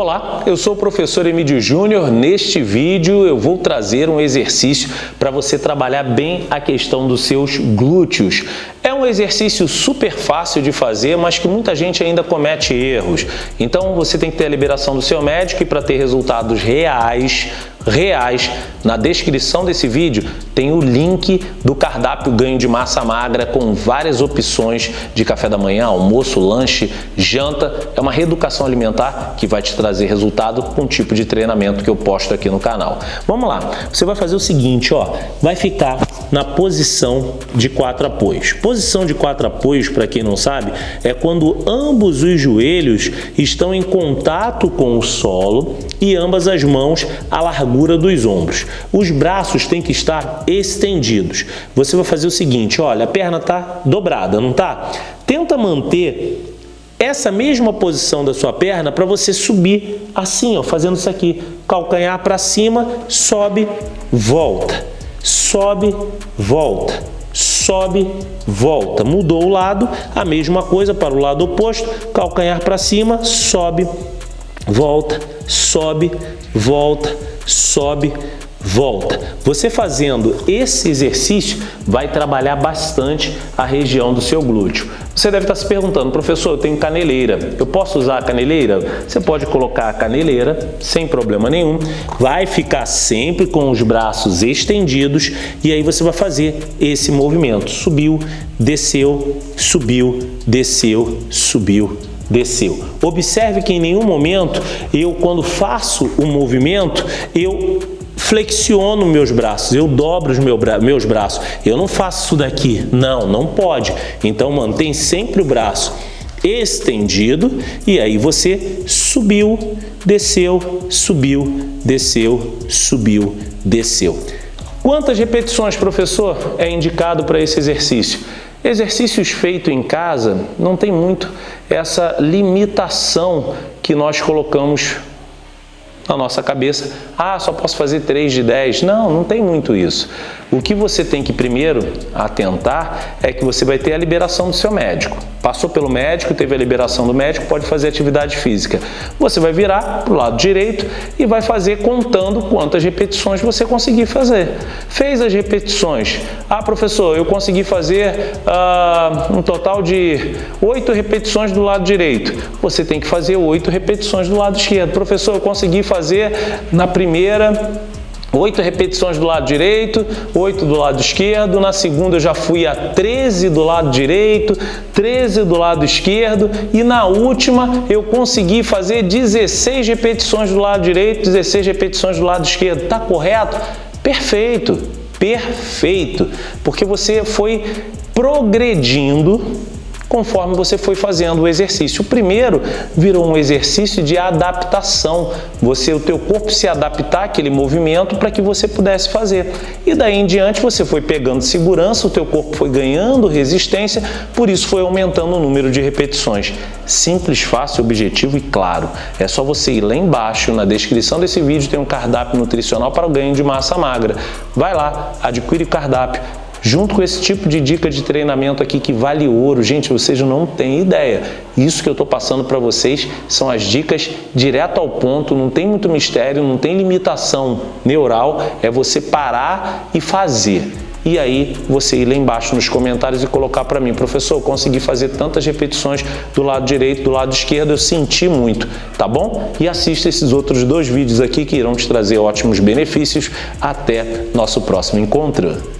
Olá, eu sou o professor Emílio Júnior. Neste vídeo eu vou trazer um exercício para você trabalhar bem a questão dos seus glúteos. É um exercício super fácil de fazer, mas que muita gente ainda comete erros. Então você tem que ter a liberação do seu médico e para ter resultados reais, reais. Na descrição desse vídeo tem o link do cardápio ganho de massa magra com várias opções de café da manhã, almoço, lanche, janta. É uma reeducação alimentar que vai te trazer resultado com o tipo de treinamento que eu posto aqui no canal. Vamos lá, você vai fazer o seguinte, ó, vai ficar na posição de quatro apoios. Posição de quatro apoios, para quem não sabe, é quando ambos os joelhos estão em contato com o solo e ambas as mãos à largura dos ombros. Os braços têm que estar estendidos. Você vai fazer o seguinte, olha, a perna está dobrada, não está? Tenta manter essa mesma posição da sua perna para você subir assim, ó, fazendo isso aqui. Calcanhar para cima, sobe, volta. Sobe, volta. Sobe, volta. Mudou o lado, a mesma coisa para o lado oposto. Calcanhar para cima, sobe, volta, sobe, volta, sobe, volta. Você fazendo esse exercício vai trabalhar bastante a região do seu glúteo. Você deve estar se perguntando, professor, eu tenho caneleira, eu posso usar a caneleira? Você pode colocar a caneleira sem problema nenhum, vai ficar sempre com os braços estendidos e aí você vai fazer esse movimento. Subiu, desceu, subiu, desceu, subiu, desceu. Observe que em nenhum momento eu, quando faço o movimento, eu flexiono meus braços, eu dobro os meus braços. Eu não faço isso daqui. Não, não pode. Então mantém sempre o braço estendido e aí você subiu, desceu, subiu, desceu, subiu, desceu. Quantas repetições, professor, é indicado para esse exercício? Exercícios feitos em casa não tem muito essa limitação que nós colocamos na nossa cabeça, ah, só posso fazer 3 de 10. Não, não tem muito isso. O que você tem que primeiro atentar é que você vai ter a liberação do seu médico. Passou pelo médico, teve a liberação do médico, pode fazer atividade física. Você vai virar para o lado direito e vai fazer contando quantas repetições você conseguir fazer. Fez as repetições. Ah, professor, eu consegui fazer uh, um total de 8 repetições do lado direito. Você tem que fazer 8 repetições do lado esquerdo. Professor, eu consegui fazer na primeira Oito repetições do lado direito, oito do lado esquerdo. Na segunda eu já fui a 13 do lado direito, 13 do lado esquerdo. E na última eu consegui fazer 16 repetições do lado direito, 16 repetições do lado esquerdo. Tá correto? Perfeito, perfeito. Porque você foi progredindo conforme você foi fazendo o exercício. O primeiro virou um exercício de adaptação, você, o teu corpo se adaptar àquele movimento para que você pudesse fazer. E daí em diante você foi pegando segurança, o teu corpo foi ganhando resistência, por isso foi aumentando o número de repetições. Simples, fácil, objetivo e claro. É só você ir lá embaixo, na descrição desse vídeo tem um cardápio nutricional para o ganho de massa magra. Vai lá, adquire o cardápio, junto com esse tipo de dica de treinamento aqui que vale ouro. Gente, vocês não têm ideia. Isso que eu estou passando para vocês são as dicas direto ao ponto, não tem muito mistério, não tem limitação neural, é você parar e fazer. E aí você ir lá embaixo nos comentários e colocar para mim, professor, eu consegui fazer tantas repetições do lado direito, do lado esquerdo, eu senti muito, tá bom? E assista esses outros dois vídeos aqui que irão te trazer ótimos benefícios. Até nosso próximo encontro.